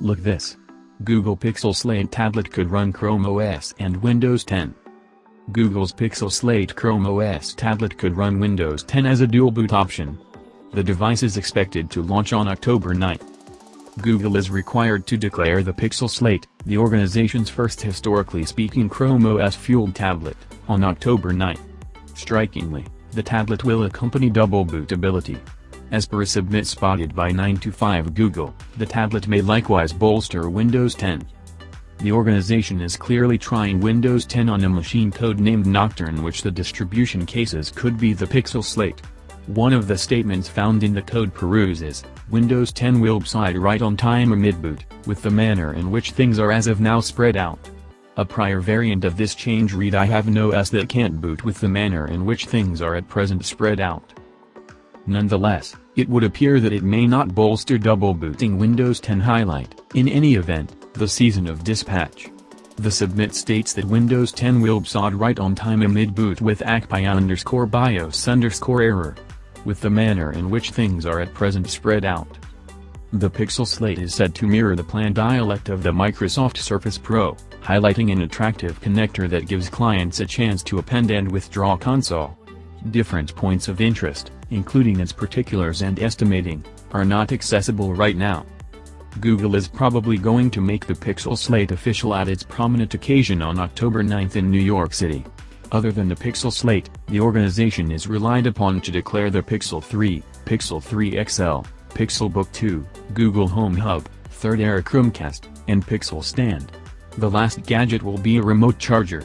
Look this. Google Pixel Slate tablet could run Chrome OS and Windows 10. Google's Pixel Slate Chrome OS tablet could run Windows 10 as a dual boot option. The device is expected to launch on October 9. Google is required to declare the Pixel Slate, the organization's first historically speaking Chrome OS-fueled tablet, on October 9. Strikingly, the tablet will accompany double bootability. As per a submit spotted by 9to5 Google, the tablet may likewise bolster Windows 10. The organization is clearly trying Windows 10 on a machine code named Nocturne which the distribution cases could be the Pixel Slate. One of the statements found in the code peruses, is Windows 10 will side right on time amid boot, with the manner in which things are as of now spread out. A prior variant of this change read I have no S that can't boot with the manner in which things are at present spread out. Nonetheless, it would appear that it may not bolster double booting Windows 10 highlight, in any event, the season of dispatch. The submit states that Windows 10 will sod right on time amid boot with ACPI underscore BIOS underscore error. With the manner in which things are at present spread out. The Pixel Slate is said to mirror the planned dialect of the Microsoft Surface Pro, highlighting an attractive connector that gives clients a chance to append and withdraw console. Different points of interest, including its particulars and estimating, are not accessible right now. Google is probably going to make the Pixel Slate official at its prominent occasion on October 9 in New York City. Other than the Pixel Slate, the organization is relied upon to declare the Pixel 3, Pixel 3 XL, Pixelbook 2, Google Home Hub, Third Era Chromecast, and Pixel Stand. The last gadget will be a remote charger.